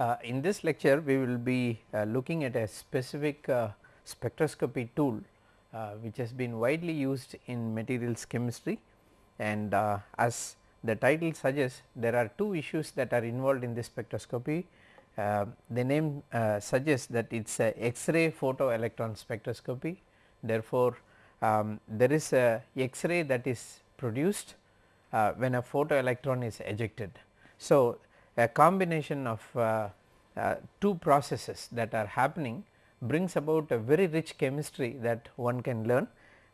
Uh, in this lecture we will be uh, looking at a specific uh, spectroscopy tool uh, which has been widely used in materials chemistry and uh, as the title suggests there are two issues that are involved in this spectroscopy. Uh, the name suggests that it is a X-ray photoelectron spectroscopy therefore, um, there is a X-ray that is produced when a photoelectron is ejected. So, a combination of uh, uh, two processes that are happening brings about a very rich chemistry that one can learn.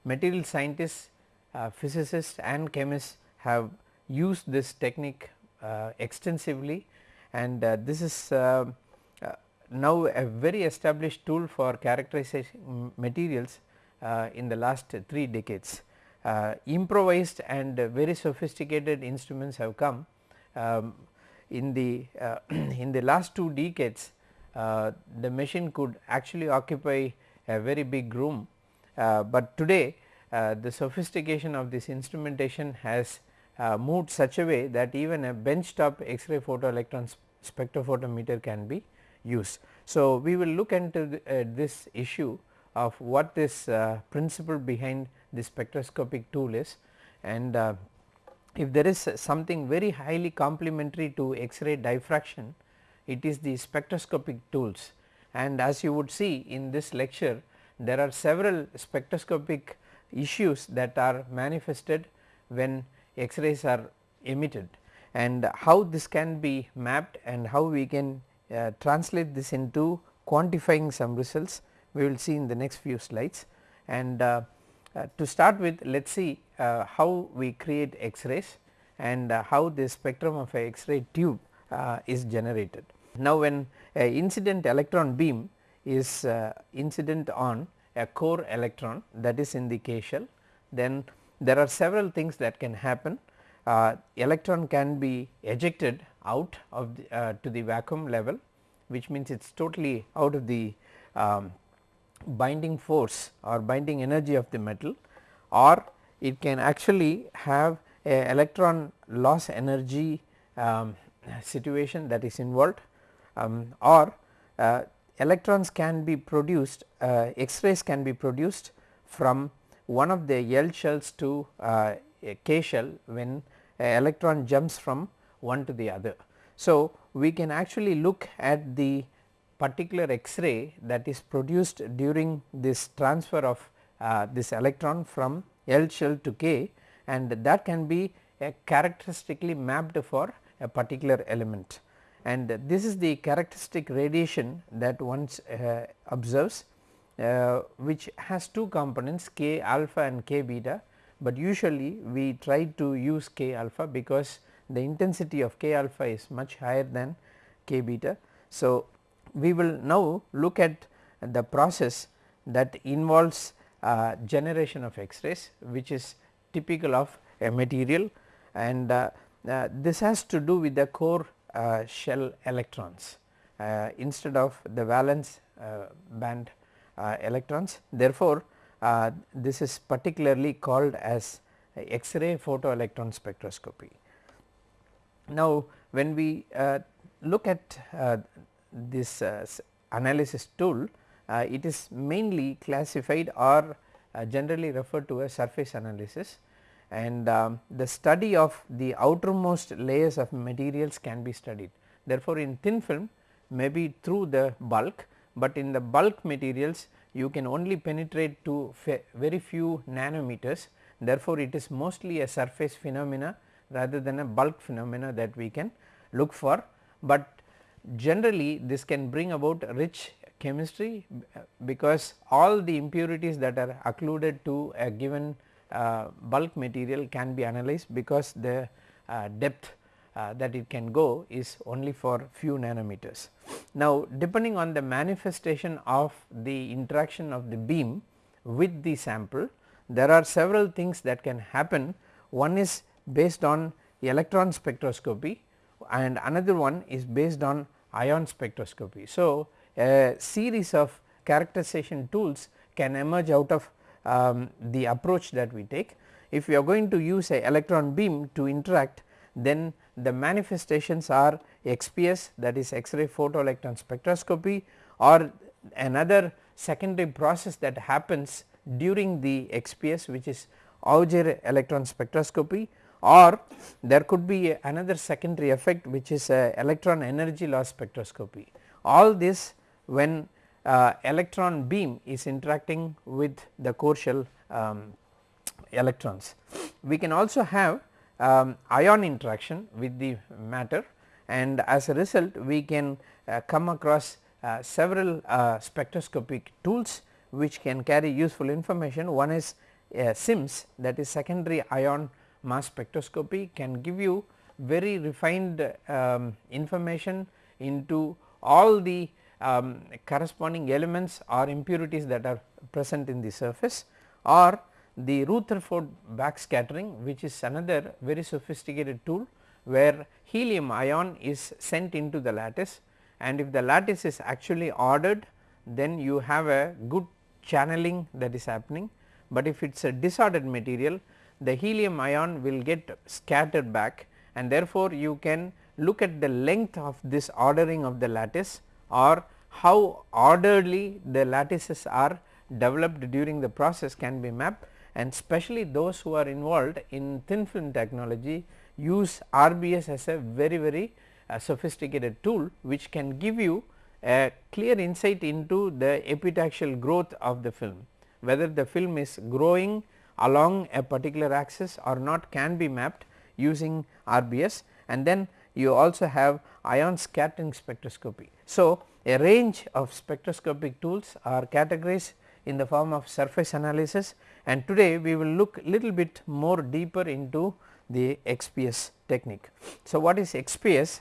Material scientists, uh, physicists and chemists have used this technique uh, extensively and uh, this is uh, now a very established tool for characterizing materials in the last 3 decades. improvised and very sophisticated instruments have come um, in the uh, in the last two decades uh, the machine could actually occupy a very big room, uh, but today uh, the sophistication of this instrumentation has uh, moved such a way that even a benchtop X-ray photoelectron spectrophotometer can be used. So, we will look into the, uh, this issue of what this principle behind the spectroscopic tool is and if there is something very highly complementary to X-ray diffraction, it is the spectroscopic tools. And as you would see in this lecture there are several spectroscopic issues that are manifested when X-rays are emitted. And how this can be mapped and how we can uh, translate this into quantifying some results we will see in the next few slides. And uh, to start with let us see uh, how we create X-rays and uh, how the spectrum of a X-ray tube is generated. Now when a incident electron beam is incident on a core electron that is in the K shell then there are several things that can happen. Uh, electron can be ejected out of the, uh, to the vacuum level which means it is totally out of the um, binding force or binding energy of the metal or it can actually have a electron loss energy um, situation that is involved um, or uh, electrons can be produced uh, X-rays can be produced from one of the L shells to uh, a K shell when electron jumps from one to the other. So, we can actually look at the particular X-ray that is produced during this transfer of uh, this electron from L shell to K and that can be characteristically mapped for a particular element and this is the characteristic radiation that one uh, observes uh, which has two components k alpha and k beta, but usually we try to use k alpha because the intensity of k alpha is much higher than k beta. So, we will now look at the process that involves uh, generation of X-rays which is typical of a material and uh, uh, this has to do with the core uh, shell electrons uh, instead of the valence uh, band electrons. Therefore, this is particularly called as X-ray photoelectron spectroscopy. Now, when we look at this uh, analysis tool uh, it is mainly classified or uh, generally referred to as surface analysis. And um, the study of the outermost layers of materials can be studied. Therefore, in thin film maybe through the bulk, but in the bulk materials you can only penetrate to very few nanometers. Therefore, it is mostly a surface phenomena rather than a bulk phenomena that we can look for, but generally this can bring about rich chemistry because all the impurities that are occluded to a given uh, bulk material can be analyzed because the uh, depth uh, that it can go is only for few nanometers. Now depending on the manifestation of the interaction of the beam with the sample there are several things that can happen one is based on electron spectroscopy and another one is based on ion spectroscopy. So, a series of characterization tools can emerge out of um, the approach that we take. If we are going to use a electron beam to interact then the manifestations are XPS that is X-ray photoelectron spectroscopy or another secondary process that happens during the XPS which is Auger electron spectroscopy or there could be another secondary effect which is electron energy loss spectroscopy. All this when uh, electron beam is interacting with the core shell um, electrons. We can also have um, ion interaction with the matter and as a result we can uh, come across uh, several uh, spectroscopic tools which can carry useful information. One is uh, SIMS that is secondary ion mass spectroscopy can give you very refined um, information into all the um, corresponding elements or impurities that are present in the surface or the Rutherford backscattering which is another very sophisticated tool where helium ion is sent into the lattice. And if the lattice is actually ordered then you have a good channeling that is happening, but if it is a disordered material the helium ion will get scattered back and therefore, you can look at the length of this ordering of the lattice or how orderly the lattices are developed during the process can be mapped and especially those who are involved in thin film technology use RBS as a very very uh, sophisticated tool which can give you a clear insight into the epitaxial growth of the film. Whether the film is growing along a particular axis or not can be mapped using RBS and then you also have ion scattering spectroscopy. So, a range of spectroscopic tools are categorized in the form of surface analysis and today we will look little bit more deeper into the XPS technique. So, what is XPS?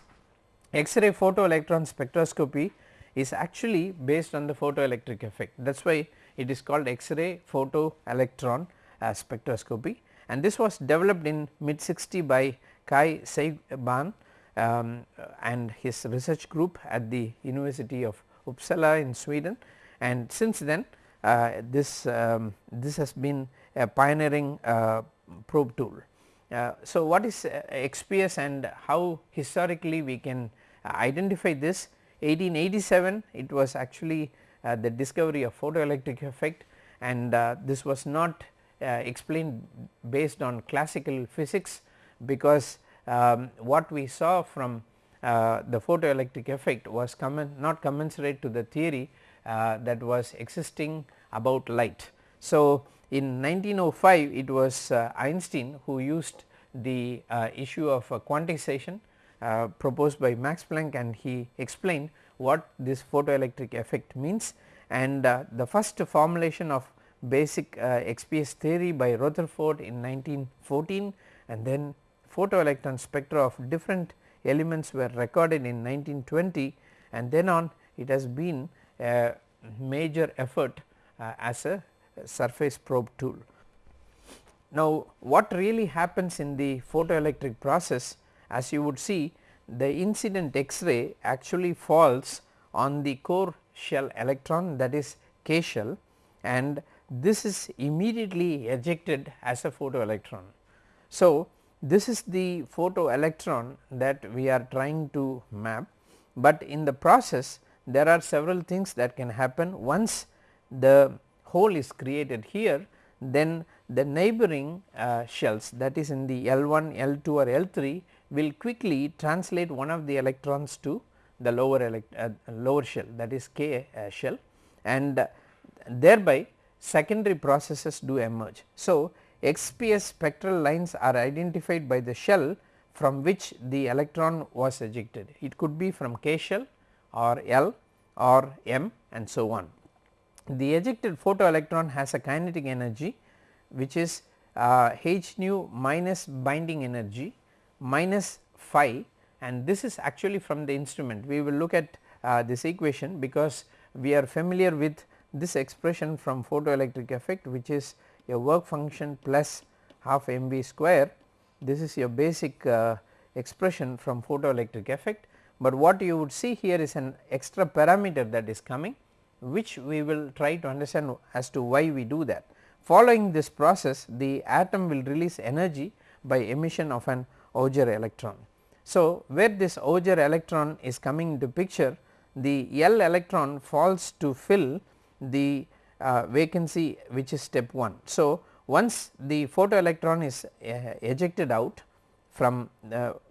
X-ray photoelectron spectroscopy is actually based on the photoelectric effect that is why it is called X-ray photoelectron uh, spectroscopy. And this was developed in mid 60 by Kai Siegbahn um, and his research group at the University of Uppsala in Sweden. And since then uh, this um, this has been a pioneering uh, probe tool. Uh, so, what is uh, XPS and how historically we can identify this? 1887 it was actually uh, the discovery of photoelectric effect. And this was not explained based on classical physics because um, what we saw from uh, the photoelectric effect was not commensurate to the theory uh, that was existing about light. So, in 1905 it was uh, Einstein who used the uh, issue of quantization uh, proposed by Max Planck and he explained what this photoelectric effect means and uh, the first formulation of basic XPS theory by Rutherford in 1914 and then photoelectron spectra of different elements were recorded in 1920 and then on it has been a major effort uh, as a surface probe tool. Now, what really happens in the photoelectric process as you would see the incident X-ray actually falls on the core shell electron that is K shell and this is immediately ejected as a photoelectron. So, this is the photoelectron that we are trying to map, but in the process there are several things that can happen once the hole is created here then the neighboring uh, shells that is in the L1, L2 or L3 will quickly translate one of the electrons to the lower uh, lower shell that is K uh, shell and uh, thereby secondary processes do emerge. So, XPS spectral lines are identified by the shell from which the electron was ejected. It could be from K shell or L or M and so on. The ejected photoelectron has a kinetic energy which is uh, h nu minus binding energy minus phi and this is actually from the instrument. We will look at uh, this equation because we are familiar with this expression from photoelectric effect which is your work function plus half mv square this is your basic uh, expression from photoelectric effect, but what you would see here is an extra parameter that is coming which we will try to understand as to why we do that. Following this process the atom will release energy by emission of an Auger electron. So, where this Auger electron is coming into picture the L electron falls to fill the uh, vacancy which is step 1. So, once the photoelectron is uh, ejected out from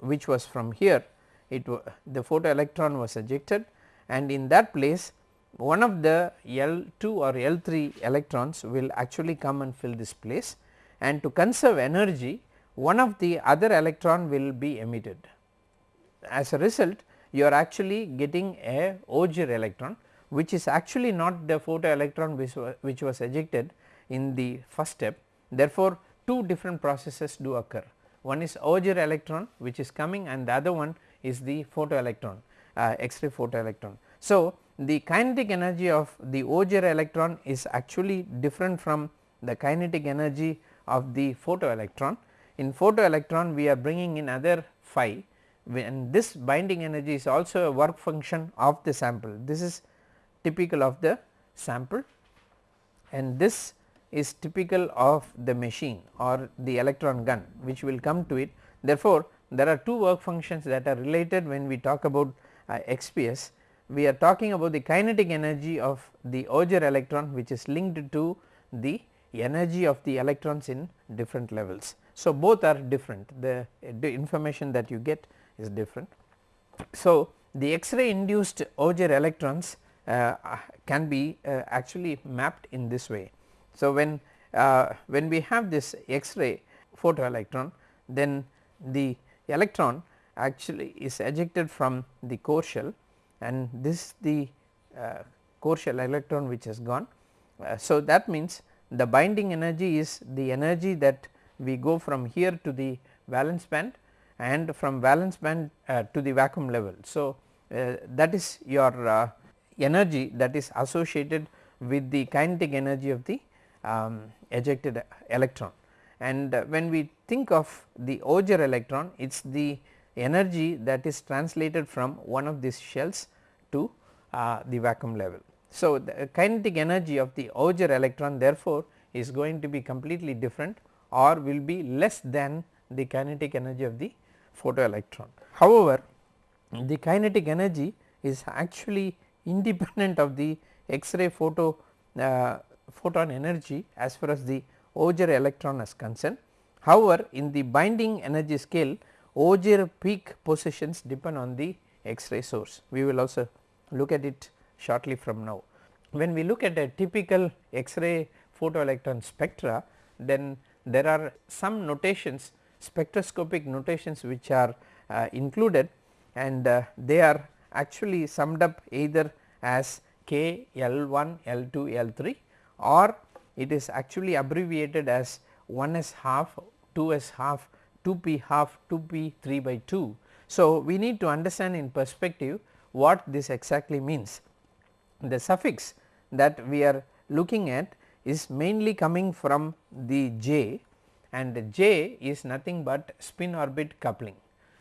which was from here it the photoelectron was ejected and in that place one of the L2 or L3 electrons will actually come and fill this place and to conserve energy one of the other electron will be emitted. As a result you are actually getting a Auger electron which is actually not the photoelectron which was, which was ejected in the first step. Therefore, two different processes do occur one is Auger electron which is coming and the other one is the photoelectron uh, X-ray photoelectron. So, the kinetic energy of the Auger electron is actually different from the kinetic energy of the photoelectron. In photoelectron we are bringing in other phi and this binding energy is also a work function of the sample. This is typical of the sample and this is typical of the machine or the electron gun which will come to it. Therefore, there are two work functions that are related when we talk about uh, XPS we are talking about the kinetic energy of the Auger electron which is linked to the energy of the electrons in different levels. So, both are different the, the information that you get is different. So, the X-ray induced Auger electrons can be uh, actually mapped in this way. So, when uh, when we have this X-ray photoelectron then the electron actually is ejected from the core shell and this the uh, core shell electron which has gone. Uh, so, that means the binding energy is the energy that we go from here to the valence band and from valence band uh, to the vacuum level. So, uh, that is your uh, energy that is associated with the kinetic energy of the um, ejected electron and uh, when we think of the Auger electron it is the energy that is translated from one of these shells to uh, the vacuum level. So, the kinetic energy of the Auger electron therefore, is going to be completely different or will be less than the kinetic energy of the photoelectron. However, the kinetic energy is actually independent of the X-ray photo uh, photon energy as far as the Auger electron is concerned. However, in the binding energy scale Auger peak positions depend on the X-ray source. We will also look at it shortly from now. When we look at a typical X-ray photoelectron spectra then there are some notations spectroscopic notations which are uh, included and uh, they are actually summed up either as K L1 L2 L3 or it is actually abbreviated as 1s half 2s half 2p half 2p 3 by 2. So, we need to understand in perspective what this exactly means. The suffix that we are looking at is mainly coming from the j and j is nothing but spin orbit coupling.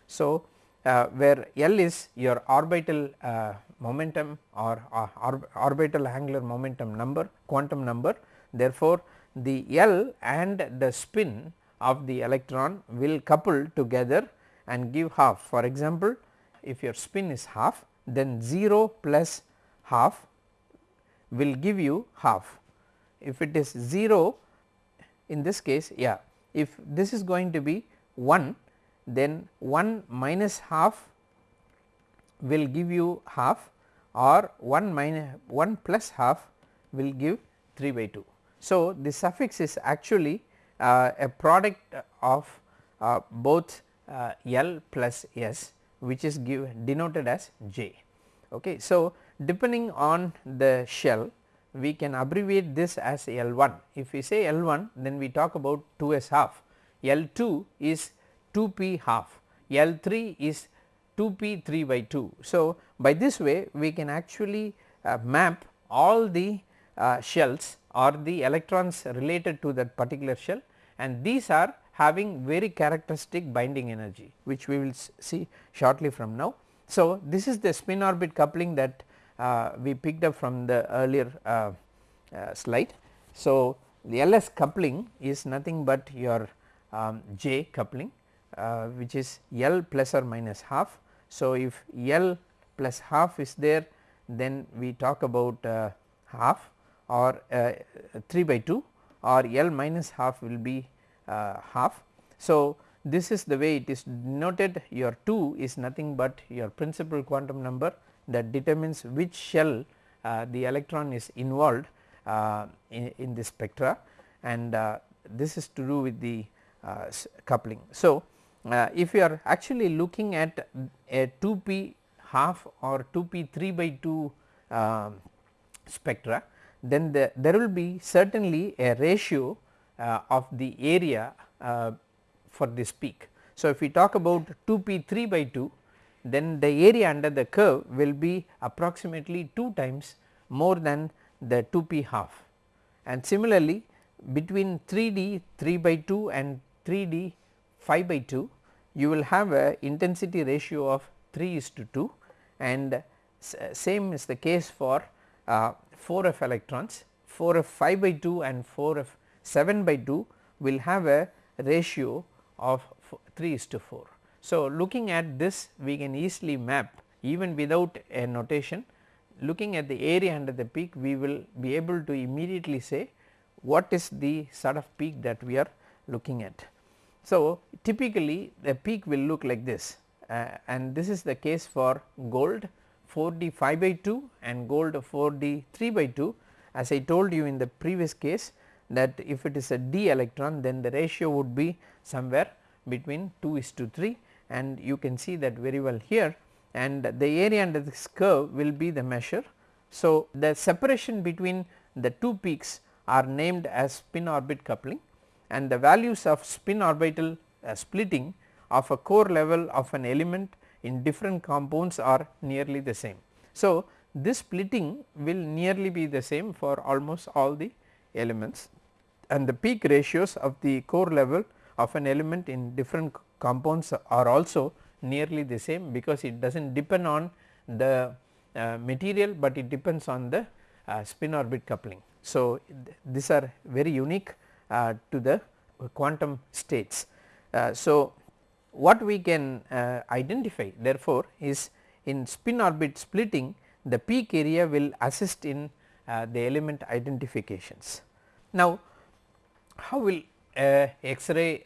So, uh, where L is your orbital uh, momentum or uh, orbital angular momentum number quantum number therefore, the L and the spin of the electron will couple together and give half. For example, if your spin is half then 0 plus half will give you half. If it is 0 in this case yeah if this is going to be 1 then 1 minus half will give you half or 1 minus 1 plus half will give 3 by 2. So, the suffix is actually uh, a product of uh, both uh, L plus S which is give denoted as J. Okay. So, depending on the shell we can abbreviate this as L1. If we say L1 then we talk about 2s half, L2 is 2p half, L3 is 2p 3 by 2. So, by this way we can actually uh, map all the uh, shells or the electrons related to that particular shell and these are having very characteristic binding energy which we will see shortly from now. So, this is the spin orbit coupling that uh, we picked up from the earlier uh, uh, slide. So, the LS coupling is nothing but your um, J coupling uh, which is L plus or minus half. So, if L plus half is there then we talk about uh, half or uh, 3 by 2 or L minus half will be uh, half. So, this is the way it is denoted your 2 is nothing but your principal quantum number that determines which shell uh, the electron is involved uh, in, in the spectra and this is to do with the coupling. So, uh, if you are actually looking at a 2 p half or 2 p 3 by 2 um, spectra then the, there will be certainly a ratio uh, of the area for this peak. So, if we talk about 2 p 3 by 2 then the area under the curve will be approximately 2 times more than the 2 p half and similarly between 3 d 3 by 2 and 3 d 5 by 2 you will have a intensity ratio of 3 is to 2 and same is the case for uh, 4 f electrons 4 f 5 by 2 and 4 f 7 by 2 will have a ratio of 3 is to 4. So, looking at this we can easily map even without a notation looking at the area under the peak we will be able to immediately say what is the sort of peak that we are looking at. So, typically the peak will look like this uh, and this is the case for gold 4 d 5 by 2 and gold 4 d 3 by 2 as I told you in the previous case that if it is a d electron then the ratio would be somewhere between 2 is to 3 and you can see that very well here and the area under this curve will be the measure. So, the separation between the two peaks are named as spin orbit coupling and the values of spin orbital uh, splitting of a core level of an element in different compounds are nearly the same. So, this splitting will nearly be the same for almost all the elements and the peak ratios of the core level of an element in different compounds are also nearly the same because it does not depend on the uh, material, but it depends on the uh, spin orbit coupling. So, th these are very unique to the quantum states. Uh, so, what we can uh, identify therefore, is in spin orbit splitting the peak area will assist in uh, the element identifications. Now, how will X-ray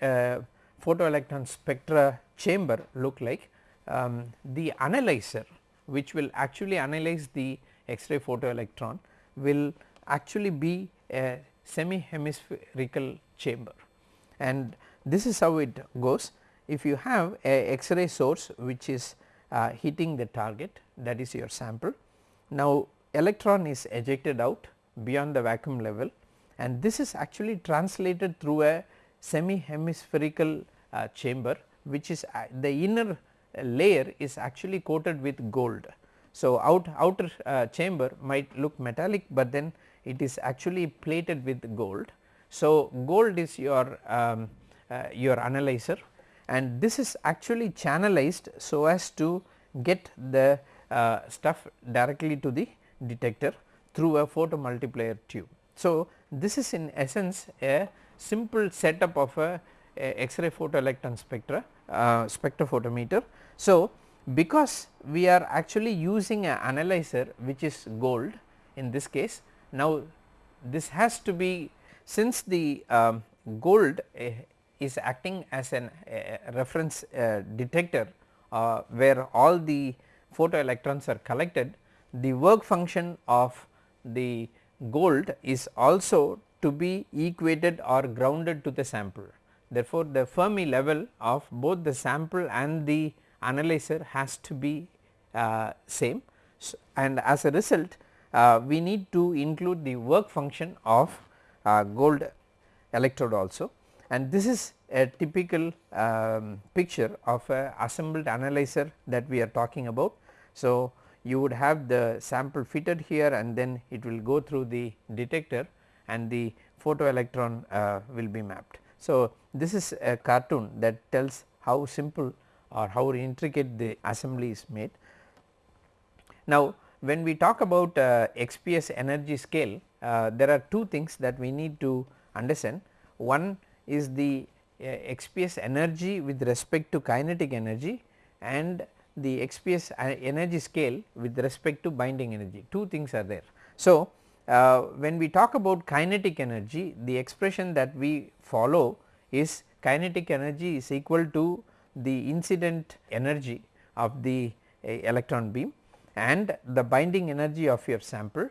photoelectron spectra chamber look like um, the analyzer which will actually analyze the X-ray photoelectron will actually be a semi hemispherical chamber and this is how it goes. If you have a X-ray source which is uh, hitting the target that is your sample. Now electron is ejected out beyond the vacuum level and this is actually translated through a semi hemispherical uh, chamber which is uh, the inner layer is actually coated with gold. So, out outer uh, chamber might look metallic, but then it is actually plated with gold. So, gold is your um, uh, your analyzer and this is actually channelized so as to get the uh, stuff directly to the detector through a photomultiplier tube. So, this is in essence a simple setup of a, a X-ray photoelectron spectra uh, spectrophotometer. So, because we are actually using an analyzer which is gold in this case now this has to be since the um, gold uh, is acting as an uh, reference uh, detector where all the photoelectrons are collected the work function of the gold is also to be equated or grounded to the sample. Therefore, the Fermi level of both the sample and the analyzer has to be uh, same. So, and as a result uh, we need to include the work function of uh, gold electrode also and this is a typical um, picture of a assembled analyzer that we are talking about. So, you would have the sample fitted here and then it will go through the detector and the photoelectron uh, will be mapped. So, this is a cartoon that tells how simple or how intricate the assembly is made. Now, when we talk about uh, XPS energy scale uh, there are two things that we need to understand. One is the XPS energy with respect to kinetic energy and the XPS energy scale with respect to binding energy two things are there. So, uh, when we talk about kinetic energy the expression that we follow is kinetic energy is equal to the incident energy of the uh, electron beam and the binding energy of your sample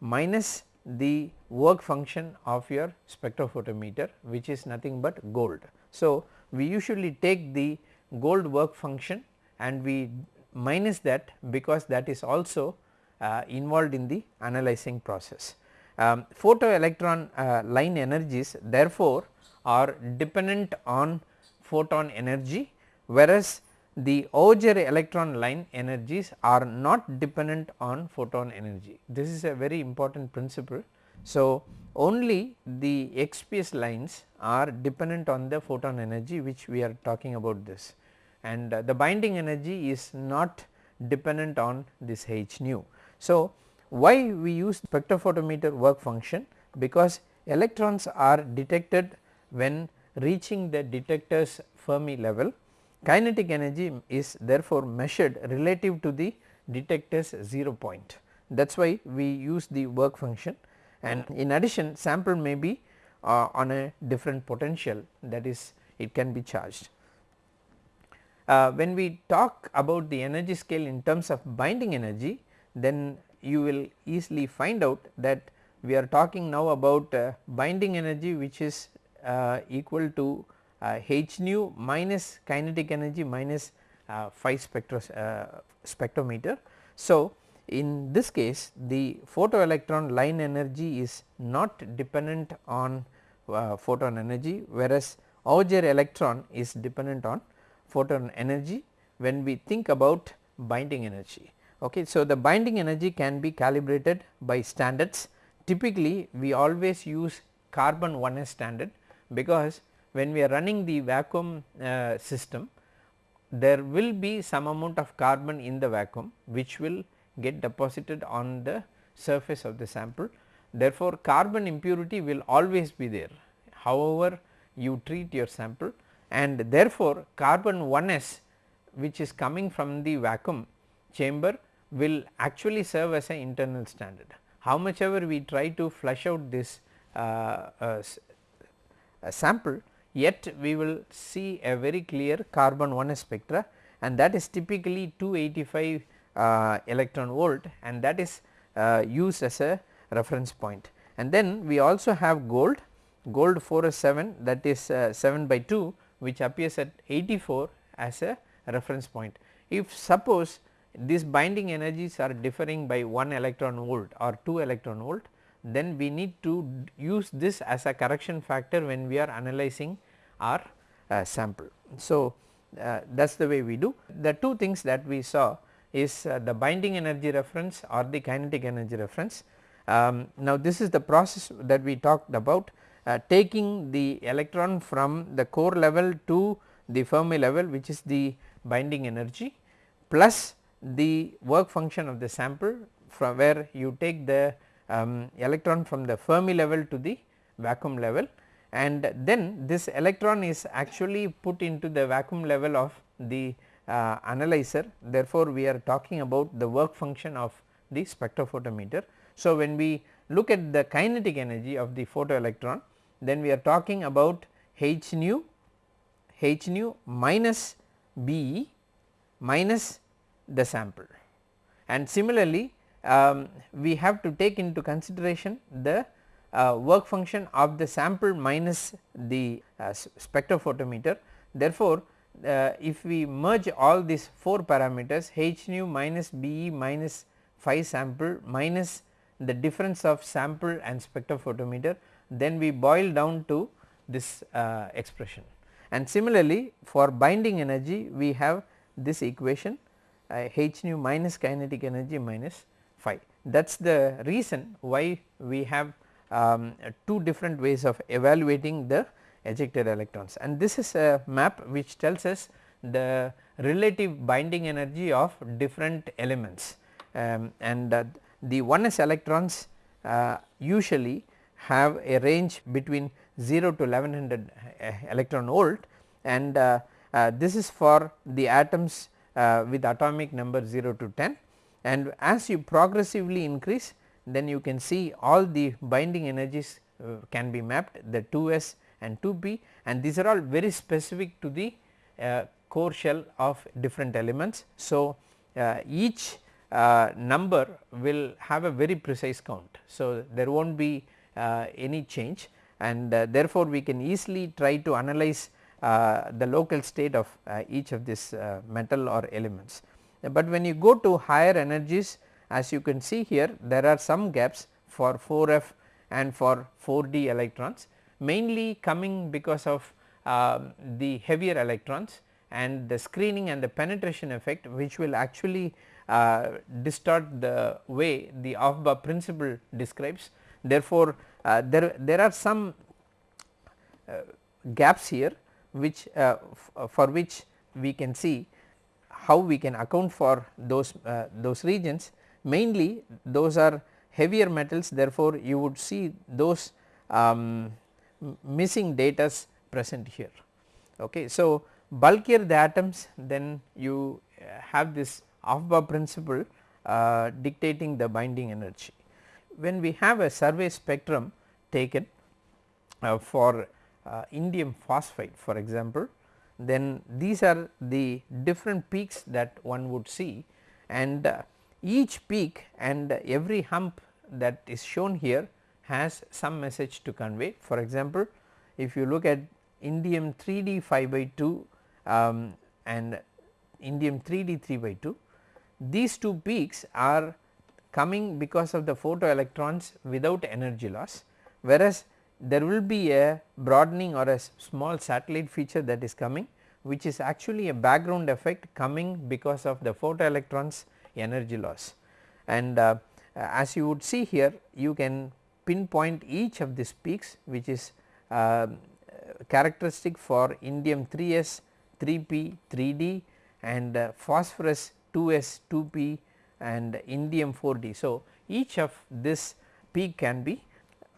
minus the work function of your spectrophotometer which is nothing but gold. So, we usually take the gold work function and we minus that because that is also uh, involved in the analyzing process. Um, photoelectron uh, line energies therefore, are dependent on photon energy whereas the Auger electron line energies are not dependent on photon energy. This is a very important principle. So, only the XPS lines are dependent on the photon energy which we are talking about this and uh, the binding energy is not dependent on this h nu. So, why we use spectrophotometer work function because electrons are detected when reaching the detector's Fermi level kinetic energy is therefore measured relative to the detector's 0 point that is why we use the work function and in addition sample may be uh, on a different potential that is it can be charged. Uh, when we talk about the energy scale in terms of binding energy then you will easily find out that we are talking now about uh, binding energy which is uh, equal to h nu minus kinetic energy minus uh, phi uh, spectrometer. So, in this case the photoelectron line energy is not dependent on uh, photon energy whereas Auger electron is dependent on photon energy when we think about binding energy. Okay. So, the binding energy can be calibrated by standards typically we always use carbon 1s standard because when we are running the vacuum uh, system there will be some amount of carbon in the vacuum which will get deposited on the surface of the sample. Therefore, carbon impurity will always be there however you treat your sample and therefore, carbon 1s which is coming from the vacuum chamber will actually serve as an internal standard. How much ever we try to flush out this uh, uh, sample yet we will see a very clear carbon 1 spectra and that is typically 285 uh, electron volt and that is uh, used as a reference point. And then we also have gold, gold 4f7 that is uh, 7 by 2 which appears at 84 as a reference point. If suppose these binding energies are differing by 1 electron volt or 2 electron volt then we need to use this as a correction factor when we are analyzing our uh, sample. So, uh, that is the way we do. The two things that we saw is uh, the binding energy reference or the kinetic energy reference. Um, now, this is the process that we talked about uh, taking the electron from the core level to the Fermi level which is the binding energy plus the work function of the sample from where you take the um, electron from the Fermi level to the vacuum level and then this electron is actually put into the vacuum level of the uh, analyzer therefore, we are talking about the work function of the spectrophotometer. So, when we look at the kinetic energy of the photoelectron then we are talking about h nu h nu minus B minus the sample and similarly um, we have to take into consideration the uh, work function of the sample minus the uh, spectrophotometer. Therefore, uh, if we merge all these 4 parameters h nu minus B e minus phi sample minus the difference of sample and spectrophotometer then we boil down to this uh, expression. And similarly, for binding energy we have this equation uh, h nu minus kinetic energy minus phi. That is the reason why we have um, two different ways of evaluating the ejected electrons. And this is a map which tells us the relative binding energy of different elements. Um, and uh, the 1s electrons uh, usually have a range between 0 to 1100 uh, electron volt. And uh, uh, this is for the atoms uh, with atomic number 0 to 10 and as you progressively increase then you can see all the binding energies uh, can be mapped the 2s and 2p and these are all very specific to the uh, core shell of different elements. So, uh, each uh, number will have a very precise count. So, there will not be uh, any change and uh, therefore, we can easily try to analyze the local state of each of this metal or elements. But when you go to higher energies as you can see here there are some gaps for 4f and for 4d electrons mainly coming because of uh, the heavier electrons and the screening and the penetration effect which will actually uh, distort the way the Aufbau principle describes. Therefore, uh, there, there are some uh, gaps here which uh, uh, for which we can see how we can account for those those regions mainly those are heavier metals therefore, you would see those um, missing datas present here. Okay. So, bulkier the atoms then you have this Aufbau principle uh, dictating the binding energy. When we have a survey spectrum taken uh, for uh, indium phosphide for example, then these are the different peaks that one would see and uh, each peak and every hump that is shown here has some message to convey. For example, if you look at indium 3D 5 by 2 um, and indium 3D 3 by 2 these two peaks are coming because of the photoelectrons without energy loss whereas there will be a broadening or a small satellite feature that is coming which is actually a background effect coming because of the photoelectrons energy loss. And uh, as you would see here you can pinpoint each of these peaks which is uh, characteristic for indium 3s, 3p, 3d and uh, phosphorus 2s, 2p and indium 4d. So, each of this peak can be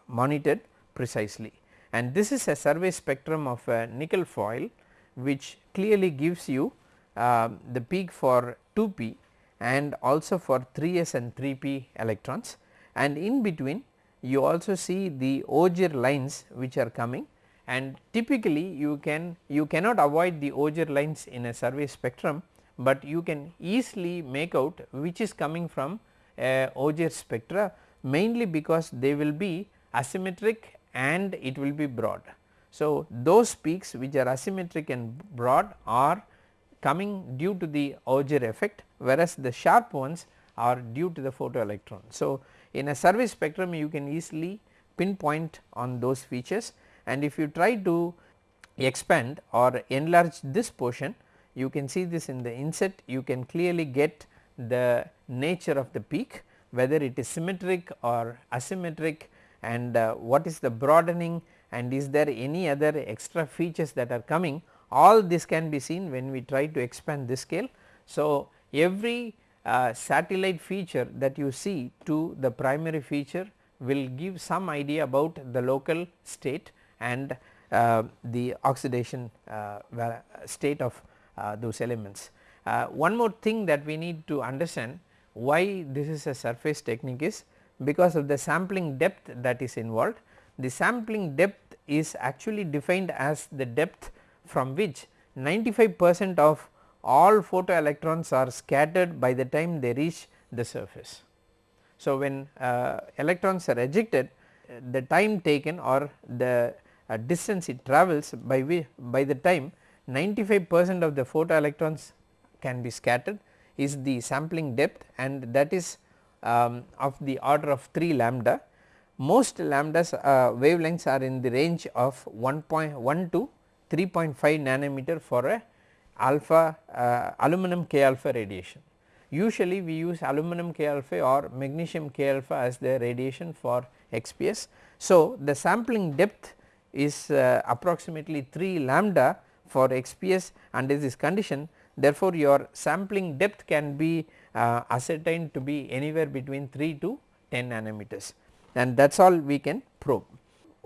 monitored precisely and this is a survey spectrum of a nickel foil which clearly gives you uh, the peak for 2p and also for 3s and 3p electrons and in between you also see the Auger lines which are coming and typically you can you cannot avoid the Auger lines in a survey spectrum but you can easily make out which is coming from a Auger spectra mainly because they will be asymmetric and it will be broad. So, those peaks which are asymmetric and broad are coming due to the Auger effect whereas the sharp ones are due to the photoelectron. So, in a survey spectrum you can easily pinpoint on those features and if you try to expand or enlarge this portion you can see this in the inset you can clearly get the nature of the peak whether it is symmetric or asymmetric and uh, what is the broadening and is there any other extra features that are coming all this can be seen when we try to expand this scale. So, every uh, satellite feature that you see to the primary feature will give some idea about the local state and uh, the oxidation uh, state of uh, those elements. Uh, one more thing that we need to understand why this is a surface technique is because of the sampling depth that is involved. The sampling depth is actually defined as the depth from which 95 percent of all photoelectrons are scattered by the time they reach the surface. So, when uh, electrons are ejected the time taken or the uh, distance it travels by by the time 95 percent of the photoelectrons can be scattered is the sampling depth and that is um, of the order of 3 lambda. Most lambdas uh, wavelengths are in the range of 1.1 to 3.5 nanometer for a alpha uh, aluminum K alpha radiation. Usually we use aluminum K alpha or magnesium K alpha as the radiation for XPS. So, the sampling depth is uh, approximately 3 lambda for XPS under this condition therefore, your sampling depth can be uh, ascertained to be anywhere between 3 to 10 nanometers and that is all we can probe.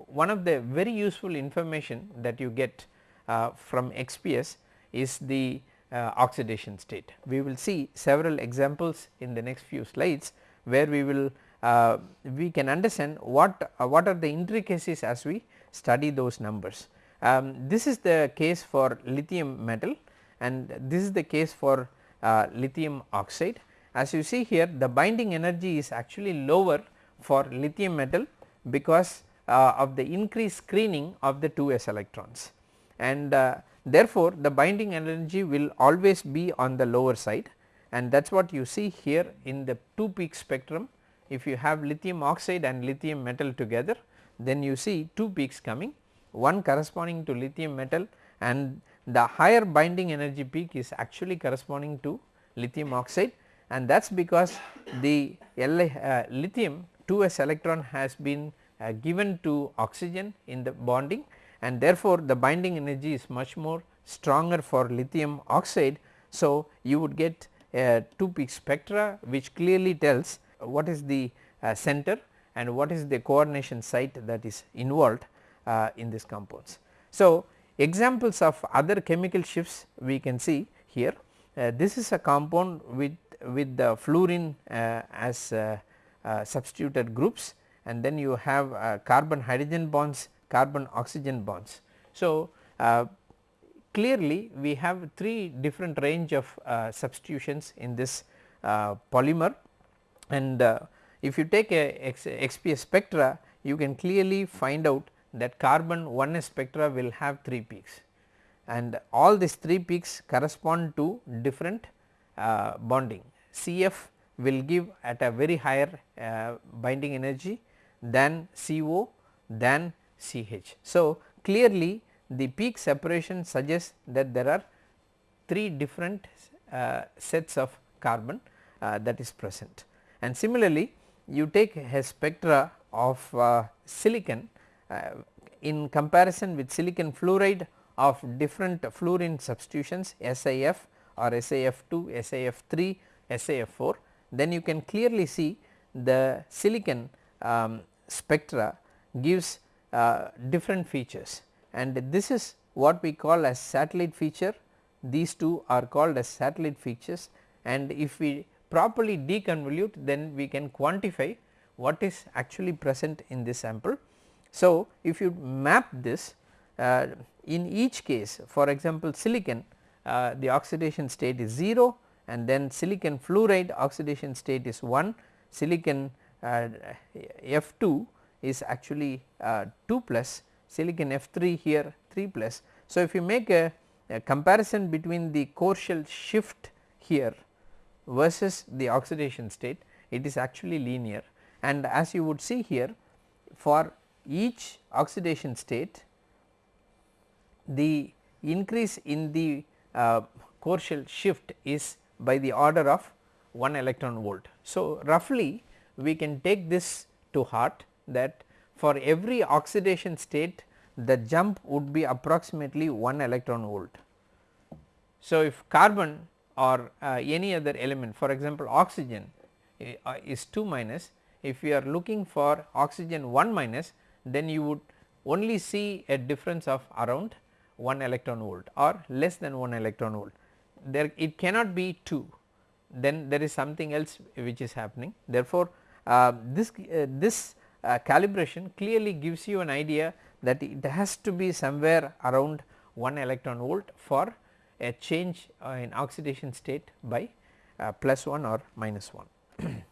One of the very useful information that you get uh, from XPS is the uh, oxidation state. We will see several examples in the next few slides where we will uh, we can understand what uh, what are the intricacies as we study those numbers. Um, this is the case for lithium metal and this is the case for uh, lithium oxide. As you see here the binding energy is actually lower for lithium metal because uh, of the increased screening of the 2s electrons. And uh, therefore, the binding energy will always be on the lower side. And that is what you see here in the 2 peak spectrum. If you have lithium oxide and lithium metal together then you see 2 peaks coming one corresponding to lithium metal and the higher binding energy peak is actually corresponding to lithium oxide. And that is because the uh, lithium 2s electron has been uh, given to oxygen in the bonding and therefore, the binding energy is much more stronger for lithium oxide. So, you would get a 2 peak spectra which clearly tells what is the uh, center and what is the coordination site that is involved uh, in these compounds. So, examples of other chemical shifts we can see here uh, this is a compound with with the fluorine uh, as substituted groups and then you have carbon hydrogen bonds carbon oxygen bonds. So, uh, clearly we have 3 different range of uh, substitutions in this uh, polymer and uh, if you take a X, XPS spectra you can clearly find out that carbon 1s spectra will have 3 peaks and all these 3 peaks correspond to different uh, bonding. CF will give at a very higher uh, binding energy than CO than CH. So, clearly the peak separation suggests that there are 3 different uh, sets of carbon uh, that is present and similarly you take a spectra of uh, silicon uh, in comparison with silicon fluoride of different fluorine substitutions SiF or SiF2, SiF3, SiF4 then you can clearly see the silicon um, spectra gives uh, different features. And this is what we call as satellite feature. These two are called as satellite features. And if we properly deconvolute then we can quantify what is actually present in this sample. So, if you map this uh, in each case for example silicon uh, the oxidation state is 0 and then silicon fluoride oxidation state is 1 silicon uh, F2 is actually uh, 2 plus silicon F3 here 3 plus. So, if you make a, a comparison between the core shell shift here versus the oxidation state it is actually linear and as you would see here for each oxidation state the increase in the uh, core shell shift is by the order of 1 electron volt. So, roughly we can take this to heart that for every oxidation state the jump would be approximately 1 electron volt. So, if carbon or uh, any other element for example oxygen uh, is 2 minus if we are looking for oxygen 1 minus then you would only see a difference of around 1 electron volt or less than 1 electron volt. There it cannot be 2 then there is something else which is happening. Therefore, uh, this uh, this uh, calibration clearly gives you an idea that it has to be somewhere around 1 electron volt for a change uh, in oxidation state by plus 1 or minus 1.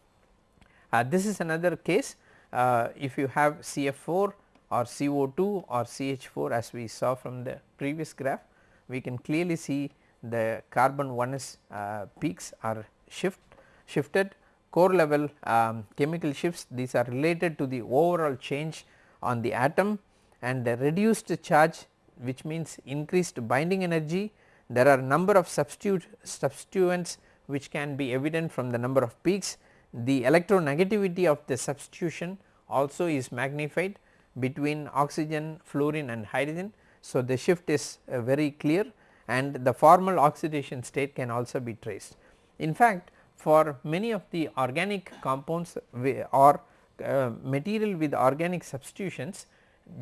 Uh, this is another case uh, if you have CF4 or CO2 or CH4 as we saw from the previous graph we can clearly see the carbon 1s uh, peaks are shift shifted core level um, chemical shifts these are related to the overall change on the atom and the reduced charge which means increased binding energy. There are number of substitute substituents which can be evident from the number of peaks. The electronegativity of the substitution also is magnified between oxygen, fluorine and hydrogen. So, the shift is uh, very clear and the formal oxidation state can also be traced. In fact, for many of the organic compounds or uh, material with organic substitutions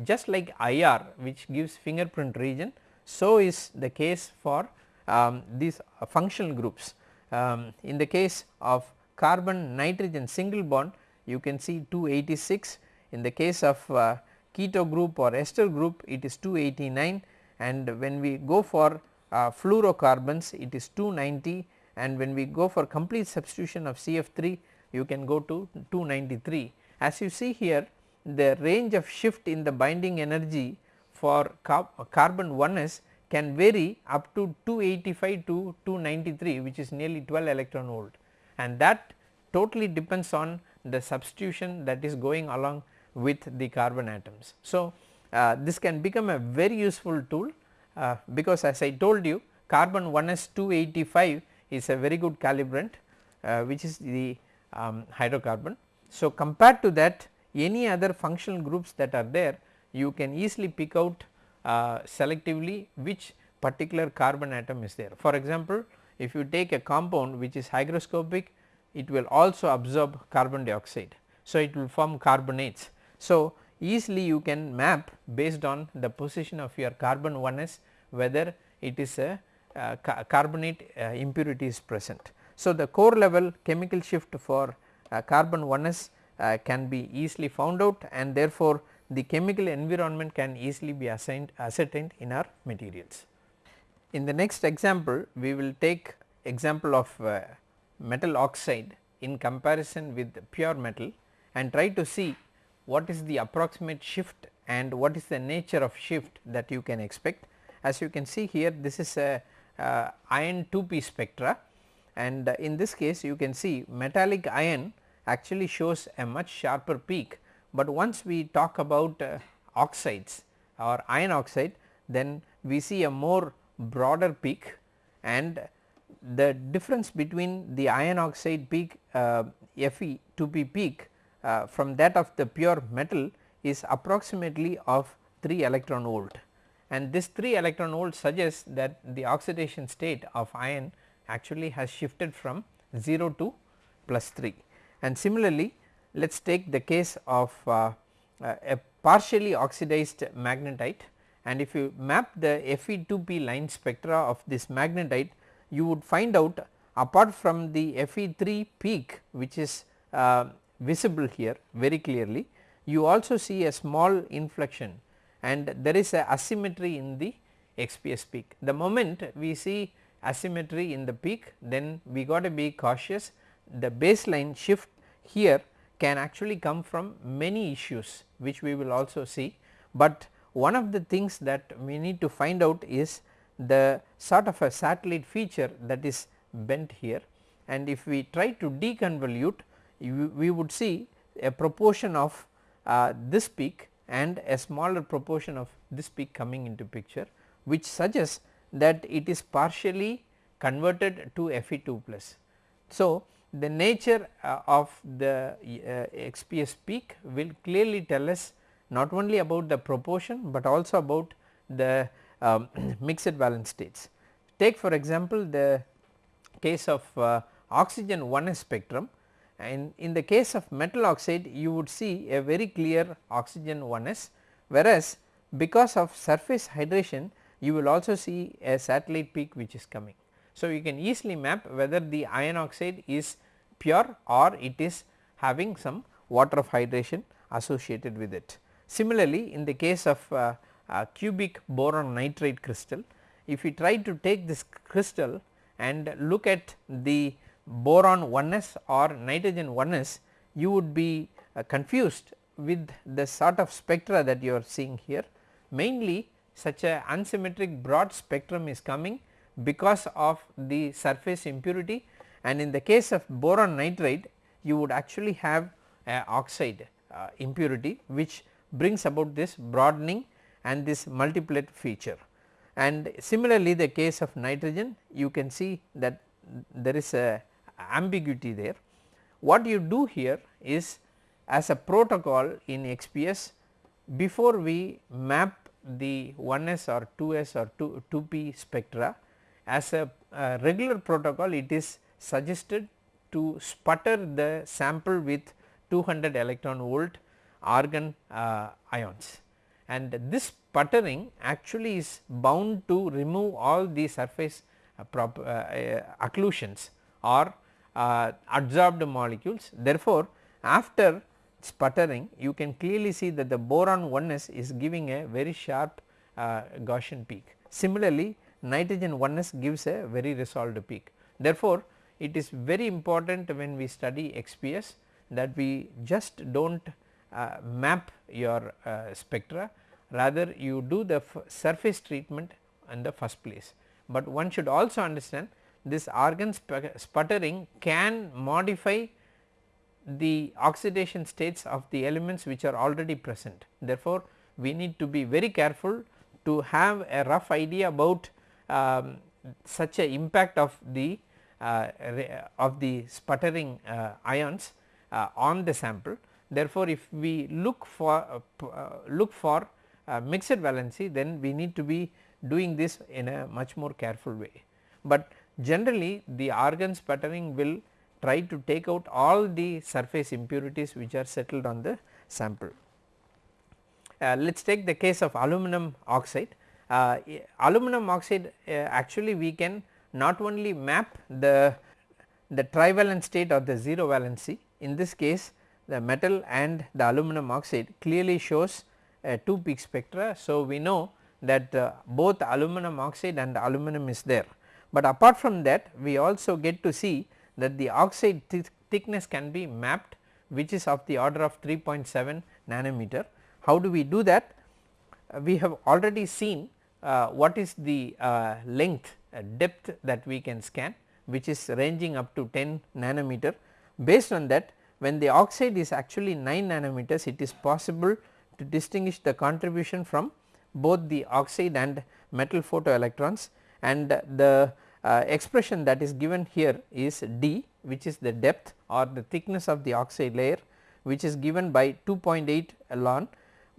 just like IR which gives fingerprint region so is the case for um, these functional groups. Um, in the case of carbon nitrogen single bond you can see 286 in the case of uh, keto group or ester group it is 289 and when we go for uh, fluorocarbons it is 290 and when we go for complete substitution of CF3 you can go to 293. As you see here the range of shift in the binding energy for carbon 1s can vary up to 285 to 293 which is nearly 12 electron volt and that totally depends on the substitution that is going along with the carbon atoms. So, uh, this can become a very useful tool uh, because as I told you carbon 1s 285 is a very good calibrant uh, which is the um, hydrocarbon. So, compared to that any other functional groups that are there you can easily pick out uh, selectively which particular carbon atom is there. For example, if you take a compound which is hygroscopic it will also absorb carbon dioxide. So, it will form carbonates. So, easily you can map based on the position of your carbon 1s whether it is a ca carbonate uh, impurity is present. So, the core level chemical shift for uh, carbon 1s uh, can be easily found out and therefore, the chemical environment can easily be assigned ascertained in our materials. In the next example we will take example of uh, metal oxide in comparison with pure metal and try to see what is the approximate shift and what is the nature of shift that you can expect. As you can see here this is a uh, iron 2p spectra. And uh, in this case you can see metallic iron actually shows a much sharper peak, but once we talk about uh, oxides or iron oxide then we see a more broader peak. And the difference between the iron oxide peak uh, Fe 2p peak uh, from that of the pure metal is approximately of 3 electron volt and this 3 electron volt suggests that the oxidation state of iron actually has shifted from 0 to plus 3 and similarly let us take the case of uh, uh, a partially oxidized magnetite. And if you map the Fe2p line spectra of this magnetite you would find out apart from the Fe3 peak which is uh, visible here very clearly you also see a small inflection and there is a asymmetry in the XPS peak. The moment we see asymmetry in the peak then we got to be cautious. The baseline shift here can actually come from many issues which we will also see, but one of the things that we need to find out is the sort of a satellite feature that is bent here. And if we try to deconvolute we would see a proportion of uh, this peak and a smaller proportion of this peak coming into picture which suggests that it is partially converted to Fe2 plus. So, the nature uh, of the uh, XPS peak will clearly tell us not only about the proportion, but also about the um, mixed valence states. Take for example, the case of uh, oxygen 1s spectrum and in the case of metal oxide you would see a very clear oxygen 1s whereas because of surface hydration you will also see a satellite peak which is coming. So, you can easily map whether the iron oxide is pure or it is having some water of hydration associated with it. Similarly, in the case of uh, uh, cubic boron nitride crystal, if we try to take this crystal and look at the boron 1s or nitrogen 1s, you would be uh, confused with the sort of spectra that you are seeing here. Mainly such a unsymmetric broad spectrum is coming because of the surface impurity and in the case of boron nitride you would actually have a oxide uh, impurity which brings about this broadening and this multiplet feature. And similarly the case of nitrogen you can see that there is a ambiguity there. What you do here is as a protocol in XPS before we map the 1s or 2s or 2, 2p spectra as a, a regular protocol it is suggested to sputter the sample with 200 electron volt argon uh, ions and this sputtering actually is bound to remove all the surface uh, prop, uh, uh, occlusions or uh, adsorbed molecules. Therefore, after sputtering you can clearly see that the boron 1s is giving a very sharp uh, Gaussian peak. Similarly, nitrogen 1s gives a very resolved peak. Therefore, it is very important when we study XPS that we just do not uh, map your uh, spectra rather you do the surface treatment in the first place. But one should also understand this argon sputtering can modify the oxidation states of the elements which are already present. Therefore, we need to be very careful to have a rough idea about um, such a impact of the uh, of the sputtering uh, ions uh, on the sample. Therefore, if we look for look for mixed valency then we need to be doing this in a much more careful way. But generally the argon sputtering will try to take out all the surface impurities which are settled on the sample. Uh, let us take the case of aluminum oxide. Uh, aluminum oxide uh, actually we can not only map the, the trivalent state or the 0 valency in this case the metal and the aluminum oxide clearly shows a 2 peak spectra. So, we know that uh, both aluminum oxide and aluminum is there, but apart from that we also get to see that the oxide th thickness can be mapped which is of the order of 3.7 nanometer. How do we do that? Uh, we have already seen uh, what is the uh, length depth that we can scan which is ranging up to 10 nanometer. Based on that when the oxide is actually 9 nanometers it is possible to distinguish the contribution from both the oxide and metal photoelectrons and the uh, expression that is given here is d which is the depth or the thickness of the oxide layer which is given by 2.8 along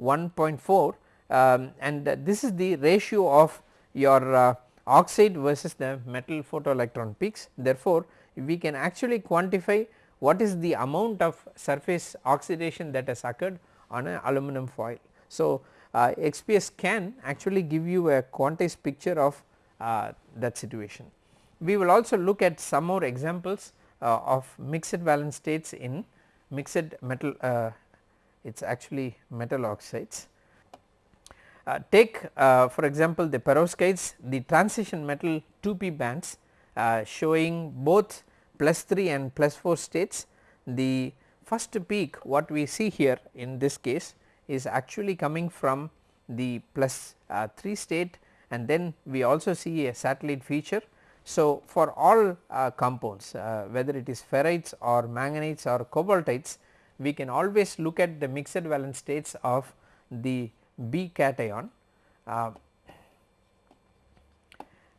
1.4 um, and this is the ratio of your uh, oxide versus the metal photoelectron peaks. Therefore, we can actually quantify what is the amount of surface oxidation that has occurred on an aluminum foil. So, uh, XPS can actually give you a quantized picture of uh, that situation. We will also look at some more examples uh, of mixed valence states in mixed metal uh, it is actually metal oxides. Uh, take uh, for example the perovskites the transition metal 2p bands uh, showing both plus 3 and plus 4 states. The first peak what we see here in this case is actually coming from the plus, 3 state and then we also see a satellite feature. So, for all uh, compounds uh, whether it is ferrites or manganites or cobaltites we can always look at the mixed valence states of the B cation uh,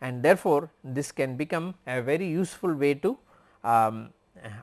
and therefore, this can become a very useful way to um,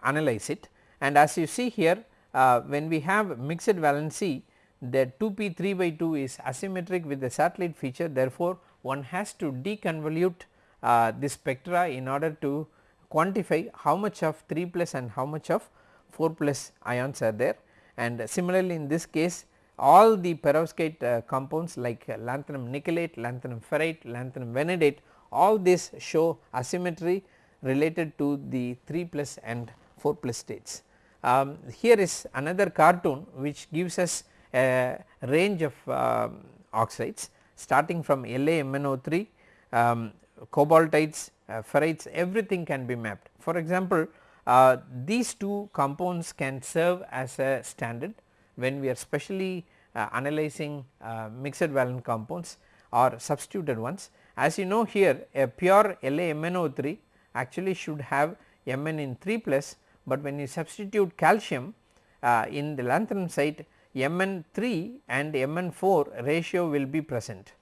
analyze it and as you see here uh, when we have mixed valency the 2p 3 by 2 is asymmetric with the satellite feature therefore, one has to deconvolute uh, this spectra in order to quantify how much of 3 plus and how much of 4 plus ions are there and similarly in this case all the perovskite uh, compounds like lanthanum nickelate, lanthanum ferrite, lanthanum vanadate all this show asymmetry related to the 3 plus and 4 plus states. Um, here is another cartoon which gives us a range of uh, oxides starting from LaMnO3, um, cobaltites, uh, ferrites everything can be mapped. For example, uh, these two compounds can serve as a standard when we are specially uh, analyzing uh, mixed valent compounds or substituted ones. As you know here a pure LaMnO3 actually should have Mn in 3 plus, but when you substitute calcium uh, in the lanthanum site Mn 3 and Mn 4 ratio will be present.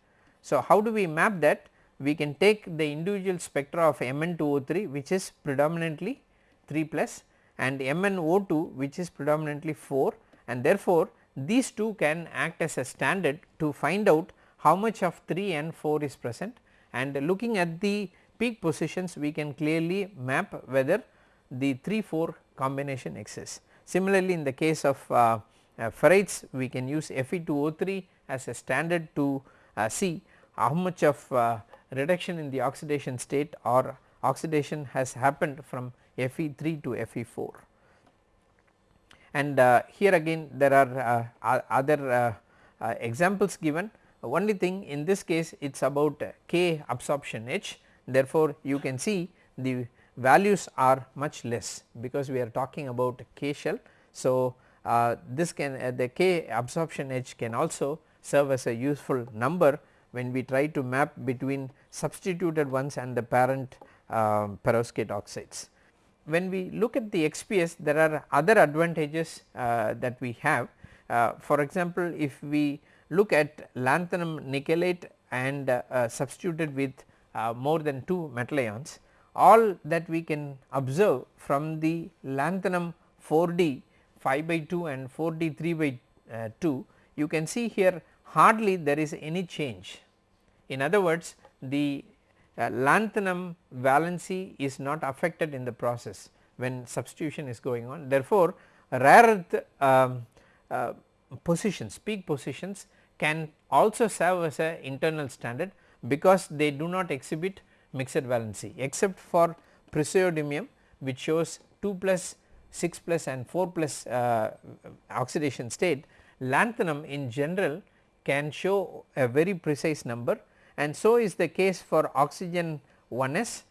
So, how do we map that? We can take the individual spectra of Mn 2O3 which is predominantly 3 plus and MnO2 which is predominantly 4 and therefore, these two can act as a standard to find out how much of 3 and 4 is present and looking at the peak positions we can clearly map whether the 3 4 combination exists. Similarly, in the case of uh, uh, ferrites we can use Fe2O3 as a standard to uh, see how much of uh, reduction in the oxidation state or oxidation has happened from Fe3 to Fe4. And uh, here again there are uh, other uh, examples given only thing in this case it is about K absorption edge therefore, you can see the values are much less because we are talking about K shell. So, this can uh, the K absorption edge can also serve as a useful number when we try to map between substituted ones and the parent uh, perovskite oxides. When we look at the XPS there are other advantages uh, that we have uh, for example, if we look at lanthanum nickelate and uh, substituted with more than 2 metal ions all that we can observe from the lanthanum 4D 5 by 2 and 4D 3 by uh, 2 you can see here hardly there is any change. In other words the uh, lanthanum valency is not affected in the process when substitution is going on therefore, rare earth um, uh, positions peak positions can also serve as a internal standard because they do not exhibit mixed valency except for praseodymium which shows 2 plus 6 plus and 4 plus uh, oxidation state lanthanum in general can show a very precise number and so is the case for oxygen 1s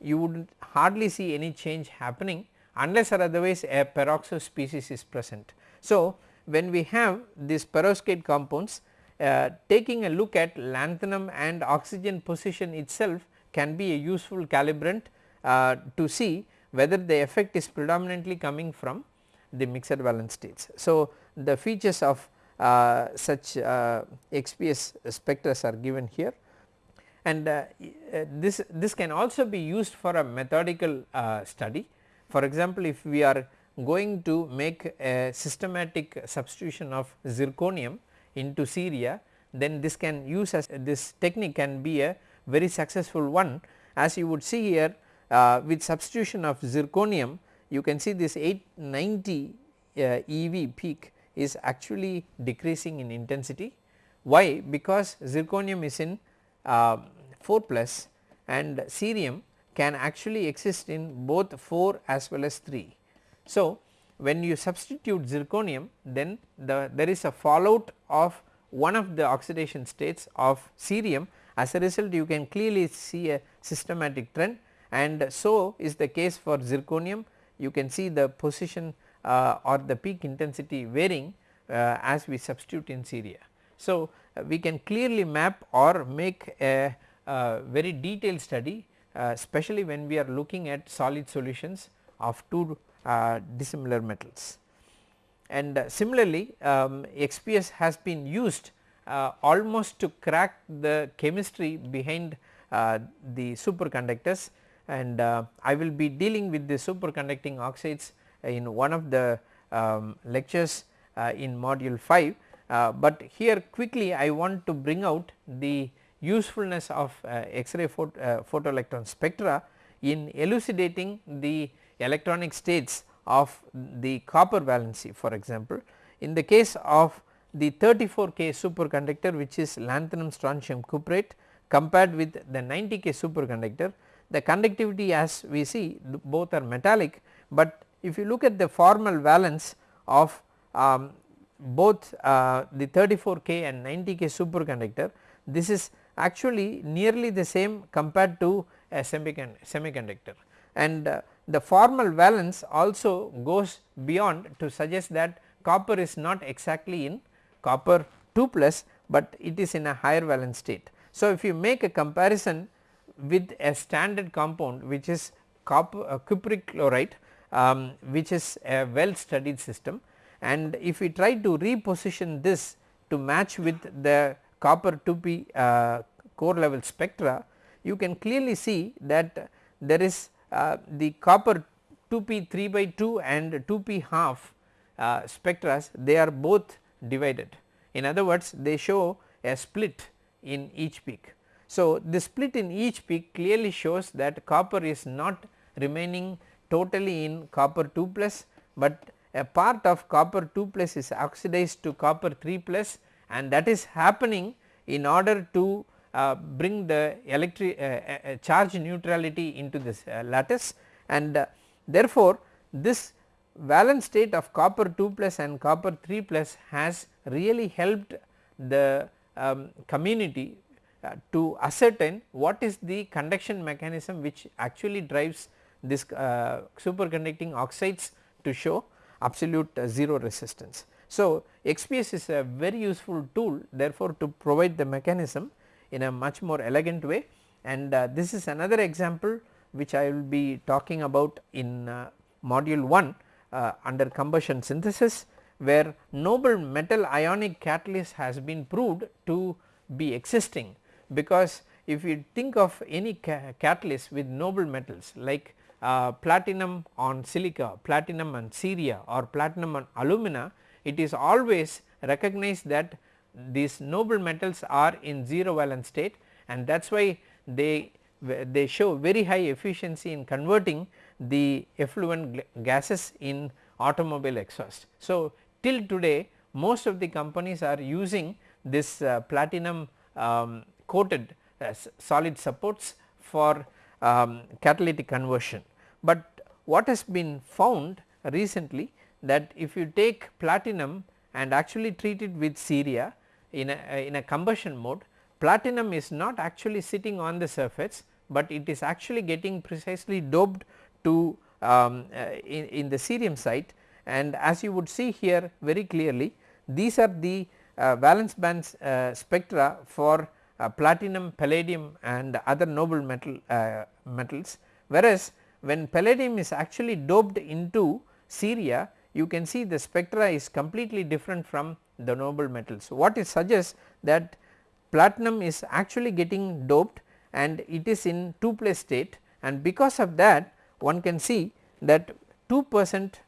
you would hardly see any change happening unless or otherwise a peroxo species is present. So, when we have these perovskite compounds uh, taking a look at lanthanum and oxygen position itself can be a useful calibrant uh, to see whether the effect is predominantly coming from the mixed valence states. So, the features of uh, such uh, XPS spectra are given here and uh, uh, this this can also be used for a methodical uh, study. For example, if we are going to make a systematic substitution of zirconium into ceria then this can use as this technique can be a very successful one as you would see here with substitution of zirconium you can see this 890 uh, EV peak is actually decreasing in intensity. Why? Because zirconium is in uh, 4 plus and cerium can actually exist in both 4 as well as 3. So, when you substitute zirconium then the there is a fallout of one of the oxidation states of cerium as a result you can clearly see a systematic trend and so is the case for zirconium you can see the position uh, or the peak intensity varying uh, as we substitute in ceria. So, uh, we can clearly map or make a, a very detailed study uh, especially when we are looking at solid solutions of two uh, dissimilar metals. And uh, similarly um, XPS has been used almost to crack the chemistry behind the superconductors and uh, I will be dealing with the superconducting oxides in one of the um, lectures uh, in module 5, uh, but here quickly I want to bring out the usefulness of X-ray photo, photoelectron spectra in elucidating the electronic states of the copper valency for example. In the case of the 34 K superconductor which is lanthanum strontium cuprate compared with the 90 K superconductor the conductivity as we see both are metallic, but if you look at the formal valence of um, both uh, the 34 K and 90 K superconductor this is actually nearly the same compared to a semiconductor and uh, the formal valence also goes beyond to suggest that copper is not exactly in copper 2 plus, but it is in a higher valence state. So, if you make a comparison with a standard compound which is uh, cupric chloride um, which is a well studied system and if we try to reposition this to match with the copper 2p uh, core level spectra you can clearly see that there is uh, the copper 2p 3 by 2 and 2p half uh, spectra they are both divided. In other words they show a split in each peak. So, the split in each peak clearly shows that copper is not remaining totally in copper 2 plus, but a part of copper 2 plus is oxidized to copper 3 plus and that is happening in order to uh, bring the electric uh, uh, charge neutrality into this uh, lattice. And uh, therefore, this valence state of copper 2 plus and copper 3 plus has really helped the um, community uh, to ascertain what is the conduction mechanism which actually drives this superconducting oxides to show absolute 0 resistance. So, XPS is a very useful tool therefore, to provide the mechanism in a much more elegant way and uh, this is another example which I will be talking about in uh, module 1 uh, under combustion synthesis where noble metal ionic catalyst has been proved to be existing because if you think of any ca catalyst with noble metals like uh, platinum on silica, platinum on ceria or platinum on alumina, it is always recognized that these noble metals are in 0 valence state and that is why they they show very high efficiency in converting the effluent gases in automobile exhaust. So, till today most of the companies are using this uh, platinum um, coated uh, solid supports for um, catalytic conversion. But what has been found recently that if you take platinum and actually treat it with ceria in a, in a combustion mode platinum is not actually sitting on the surface, but it is actually getting precisely doped to um, uh, in, in, the cerium site and as you would see here very clearly these are the uh, valence bands uh, spectra for uh, platinum, palladium and other noble metal uh, metals whereas when palladium is actually doped into ceria you can see the spectra is completely different from the noble metals. What it suggests that platinum is actually getting doped and it is in 2 place state and because of that one can see that 2 percent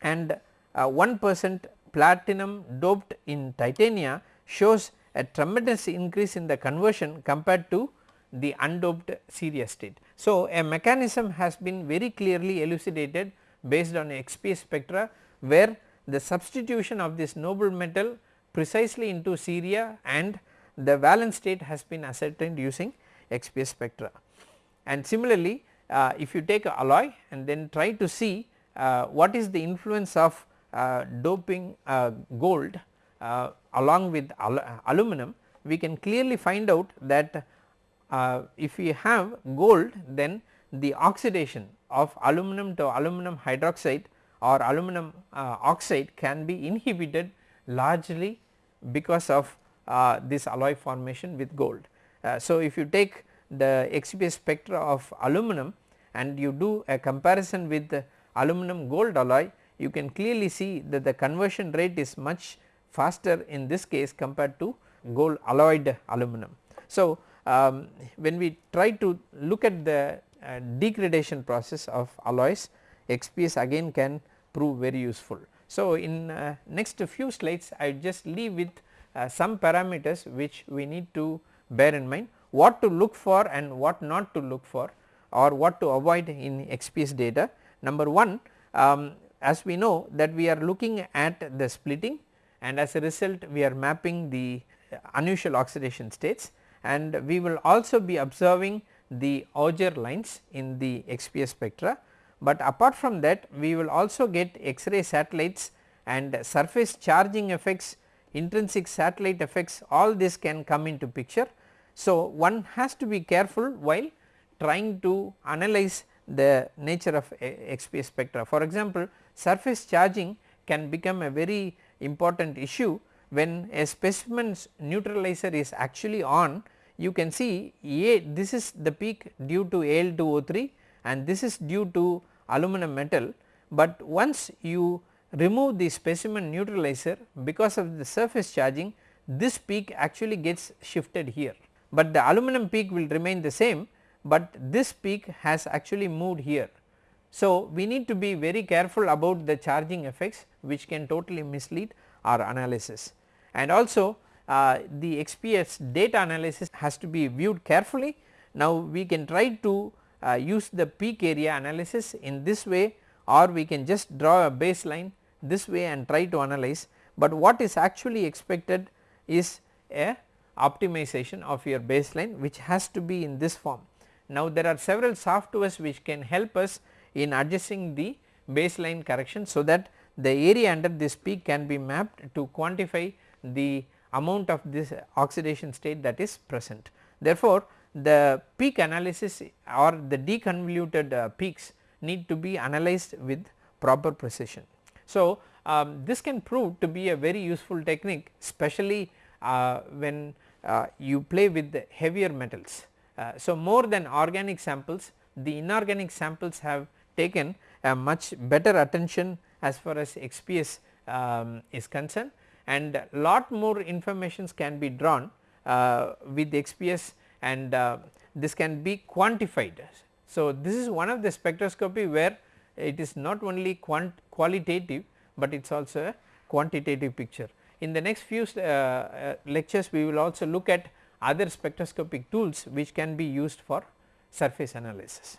and uh, 1 percent platinum doped in titania shows a tremendous increase in the conversion compared to the undoped ceria state. So, a mechanism has been very clearly elucidated based on XPS spectra where the substitution of this noble metal precisely into ceria and the valence state has been ascertained using XPS spectra. And similarly, uh, if you take a alloy and then try to see uh, what is the influence of uh, doping uh, gold uh, along with al aluminum, we can clearly find out that uh, if we have gold then the oxidation of aluminum to aluminum hydroxide or aluminum uh, oxide can be inhibited largely because of uh, this alloy formation with gold. Uh, so, if you take the XPS spectra of aluminum and you do a comparison with the aluminum gold alloy you can clearly see that the conversion rate is much faster in this case compared to gold alloyed aluminum. So, um, when we try to look at the uh, degradation process of alloys XPS again can prove very useful. So, in uh, next few slides I just leave with uh, some parameters which we need to bear in mind what to look for and what not to look for or what to avoid in XPS data. Number 1 um, as we know that we are looking at the splitting and as a result we are mapping the unusual oxidation states and we will also be observing the Auger lines in the XPS spectra but apart from that we will also get X-ray satellites and surface charging effects, intrinsic satellite effects all this can come into picture. So, one has to be careful while trying to analyze the nature of eh, XPS spectra. For example, surface charging can become a very important issue when a specimen's neutralizer is actually on you can see A this is the peak due to Al2O3 and this is due to aluminum metal, but once you remove the specimen neutralizer because of the surface charging this peak actually gets shifted here, but the aluminum peak will remain the same, but this peak has actually moved here. So, we need to be very careful about the charging effects which can totally mislead our analysis and also uh, the XPS data analysis has to be viewed carefully. Now, we can try to uh, use the peak area analysis in this way or we can just draw a baseline this way and try to analyze, but what is actually expected is a optimization of your baseline which has to be in this form. Now there are several softwares which can help us in adjusting the baseline correction so that the area under this peak can be mapped to quantify the amount of this oxidation state that is present. Therefore, the peak analysis or the deconvoluted uh, peaks need to be analyzed with proper precision. So, um, this can prove to be a very useful technique especially uh, when uh, you play with the heavier metals. Uh, so, more than organic samples the inorganic samples have taken a much better attention as far as XPS um, is concerned and lot more informations can be drawn uh, with XPS and uh, this can be quantified. So, this is one of the spectroscopy where it is not only qualitative, but it is also a quantitative picture. In the next few uh, uh, lectures we will also look at other spectroscopic tools which can be used for surface analysis.